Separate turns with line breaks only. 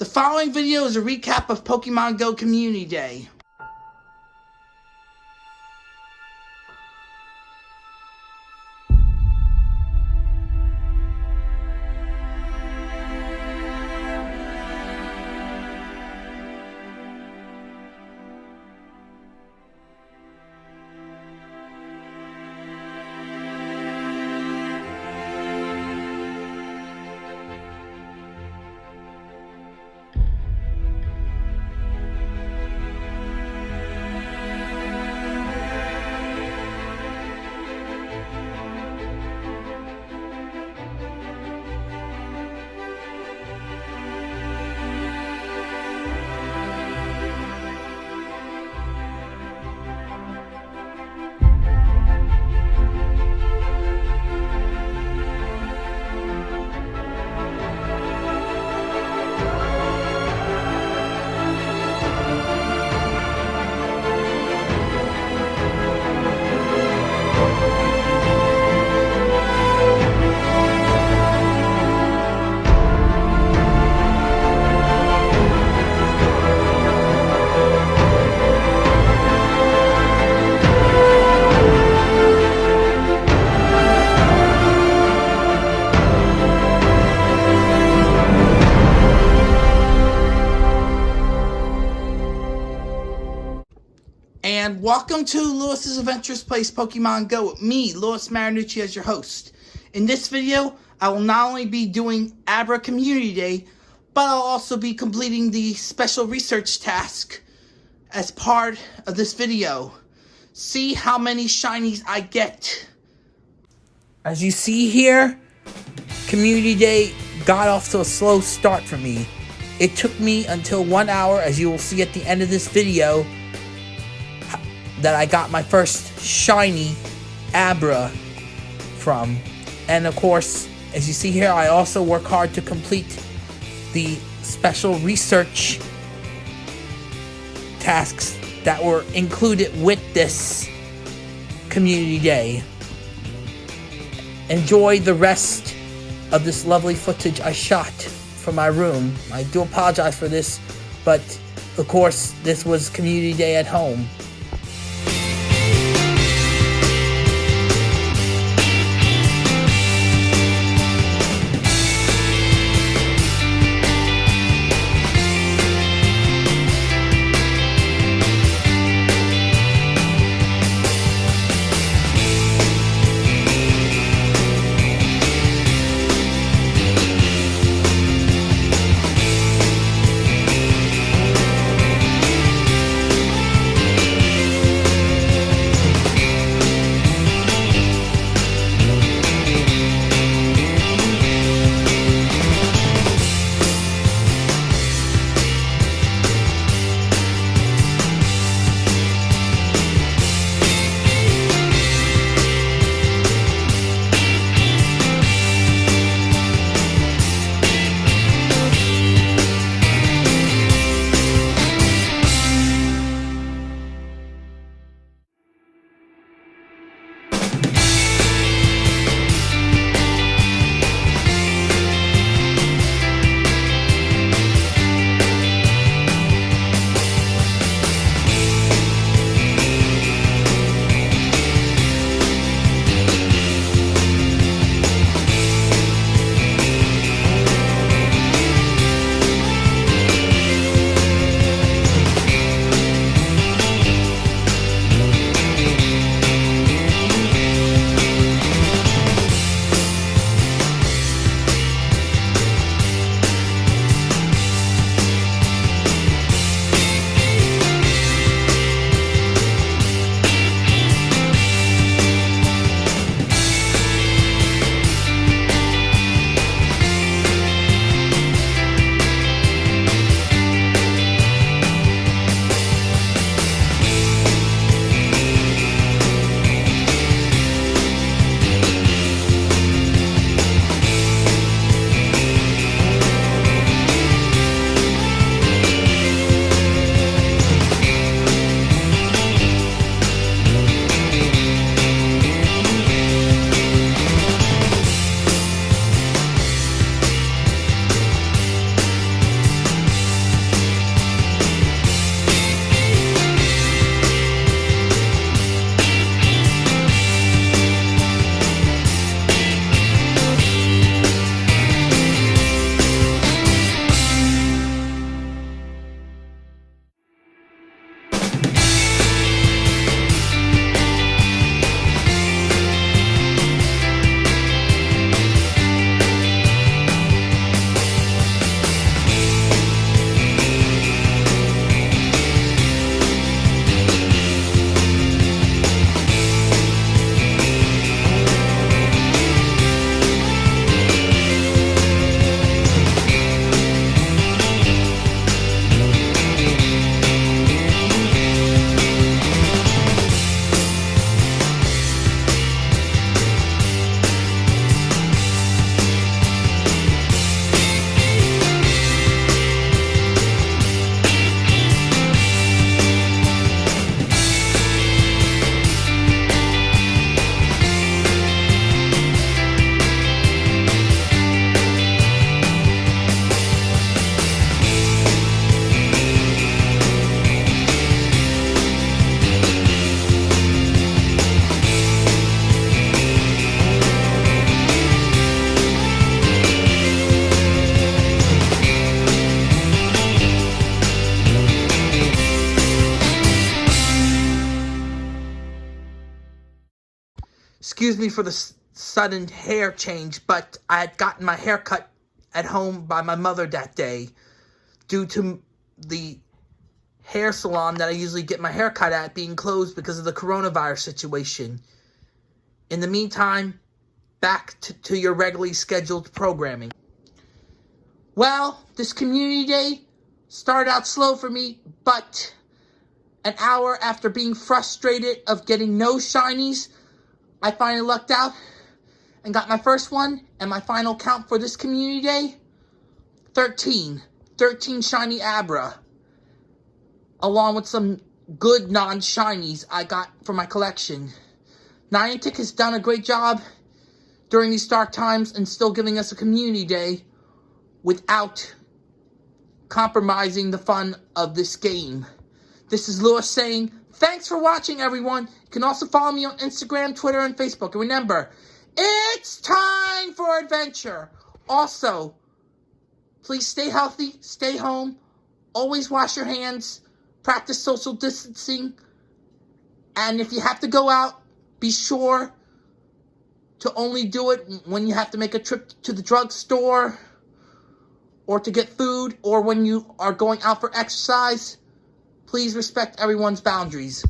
The following video is a recap of Pokemon Go Community Day. Welcome to Lewis's Adventures Place Pokemon Go with me, Lewis Marinucci, as your host. In this video, I will not only be doing Abra Community Day, but I'll also be completing the special research task as part of this video. See how many shinies I get. As you see here, Community Day got off to a slow start for me. It took me until one hour, as you will see at the end of this video, that I got my first shiny Abra from. And of course, as you see here, I also work hard to complete the special research tasks that were included with this community day. Enjoy the rest of this lovely footage I shot from my room. I do apologize for this, but of course, this was community day at home. Excuse me for the sudden hair change, but I had gotten my hair cut at home by my mother that day due to the hair salon that I usually get my hair cut at being closed because of the coronavirus situation. In the meantime, back to, to your regularly scheduled programming. Well, this community day started out slow for me, but an hour after being frustrated of getting no shinies, I finally lucked out and got my first one, and my final count for this community day, 13. 13 shiny Abra. Along with some good non-shinies I got for my collection. Niantic has done a great job during these dark times and still giving us a community day without compromising the fun of this game. This is Lewis saying, thanks for watching, everyone. You can also follow me on Instagram, Twitter, and Facebook. And remember, it's time for adventure. Also, please stay healthy, stay home, always wash your hands, practice social distancing, and if you have to go out, be sure to only do it when you have to make a trip to the drugstore or to get food or when you are going out for exercise. Please respect everyone's boundaries.